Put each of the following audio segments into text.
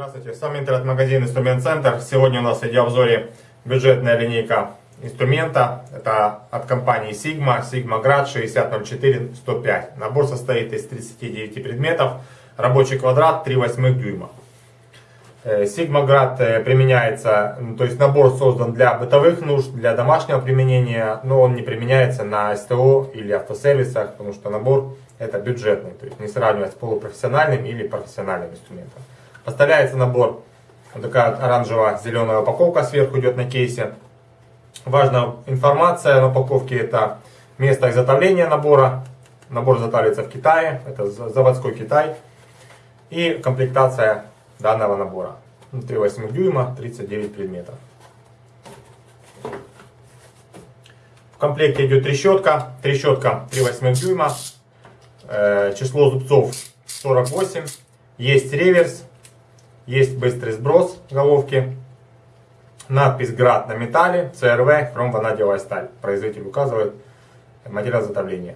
С вами интернет-магазин Инструмент Центр. Сегодня у нас в видеообзоре бюджетная линейка инструмента. Это от компании Sigma, Sigma Grad 6004-105. Набор состоит из 39 предметов. Рабочий квадрат 3 восьмых дюйма. Э, Sigma Grad э, применяется, то есть набор создан для бытовых нужд, для домашнего применения, но он не применяется на СТО или автосервисах, потому что набор это бюджетный, то есть не сравнивать с полупрофессиональным или профессиональным инструментом. Поставляется набор, вот такая оранжево-зеленая упаковка сверху идет на кейсе. Важная информация на упаковке это место изготовления набора. Набор изготавливается в Китае, это заводской Китай. И комплектация данного набора. 3,8 дюйма, 39 предметов. В комплекте идет трещотка. Трещотка 3,8 дюйма, Э, число зубцов 48, есть реверс, есть быстрый сброс головки, надпись «Град» на металле, ЦРВ, хромванадиевая сталь. Производитель указывает материал изготовления.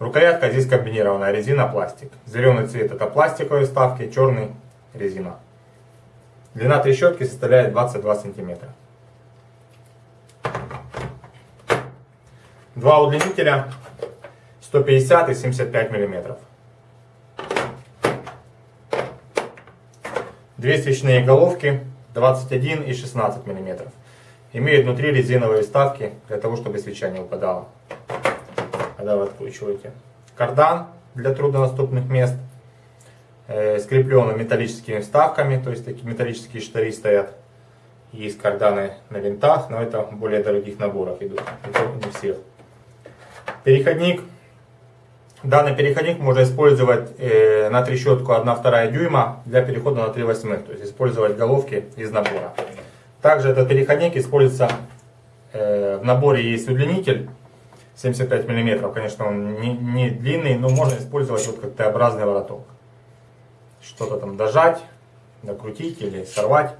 Рукоятка здесь комбинированная, резина, пластик. Зеленый цвет это пластиковые вставки, черный резина. Длина трещотки составляет 22 сантиметра. Два удлинителя 150 и 75 миллиметров. Две свечные головки 21 и 16 миллиметров. Имеют внутри резиновые вставки для того, чтобы свеча не упадала, когда вы откручиваете. Кардан для труднодоступных мест. Э, скреплен металлическими вставками, то есть такие металлические штыри стоят. Есть карданы на винтах, но это более дорогих наборах идут, не всех. Переходник Данный переходник можно использовать э, на трещотку 1,2 дюйма для перехода на 3 восьмых, то есть использовать головки из набора. Также этот переходник используется, э, в наборе есть удлинитель 75 мм, конечно он не, не длинный, но можно использовать вот как Т-образный вороток. Что-то там дожать, накрутить или сорвать.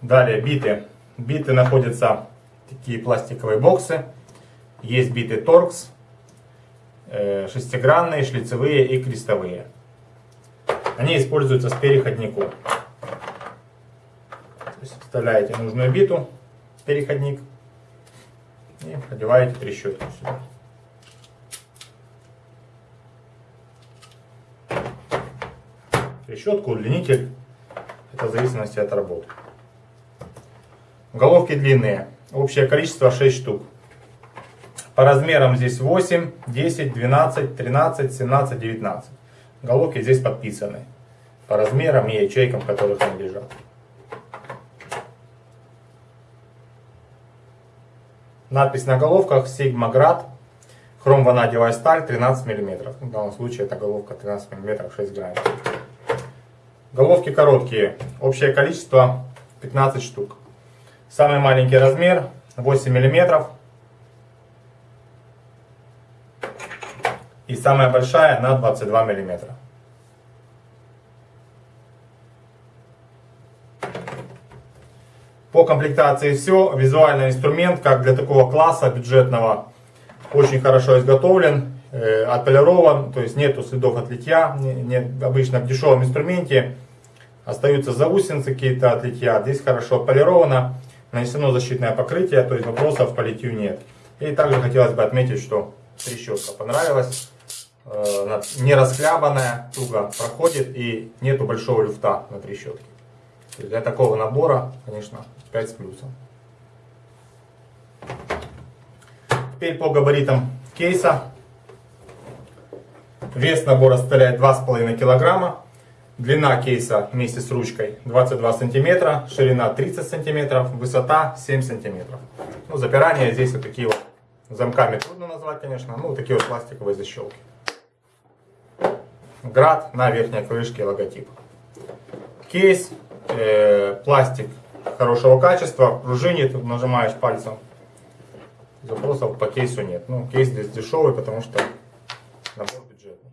Далее биты. Биты находятся такие пластиковые боксы. Есть биты торкс, э, шестигранные, шлицевые и крестовые. Они используются с переходником. То есть вставляете нужную биту переходник и продеваете трещотку сюда. Трещотку, удлинитель. Это в зависимости от работы. Головки длинные. Общее количество 6 штук. По размерам здесь 8, 10, 12, 13, 17, 19. Головки здесь подписаны. По размерам и ячейкам, в которых они лежат. Надпись на головках Grad. Хром ванадиевая сталь 13 мм. В данном случае это головка 13 мм 6 грамм. Головки короткие. Общее количество 15 штук. Самый маленький размер 8 мм. И самая большая на 22 миллиметра. По комплектации все. Визуальный инструмент, как для такого класса бюджетного, очень хорошо изготовлен, э, отполирован, то есть нету следов от литья. Нет, обычно в дешевом инструменте остаются заусенцы какие-то от литья. Здесь хорошо отполировано, нанесено защитное покрытие, то есть вопросов по литью нет. И также хотелось бы отметить, что трещотка понравилась. Э, не расхлябанная, туго проходит и нету большого люфта на трещотке. Для такого набора, конечно, 5 с плюсом. Теперь по габаритам кейса. Вес набора составляет 2,5 килограмма. Длина кейса вместе с ручкой 22 сантиметра, ширина 30 сантиметров, высота 7 сантиметров. Ну, запирание здесь вот такие вот замками трудно назвать, конечно, ну, такие вот пластиковые защелки град на верхней крышке логотип. Кейс, э, пластик хорошего качества, пружинит, нажимаешь пальцем. Запросов по кейсу нет. Ну, кейс здесь дешевый, потому что набор бюджетный.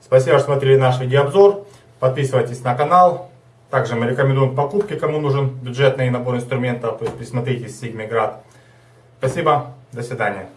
Спасибо, что смотрели наш видеообзор. Подписывайтесь на канал. Также мы рекомендуем покупки, кому нужен бюджетный набор инструментов. То есть присмотритесь Sigma Grad. Спасибо, до свидания.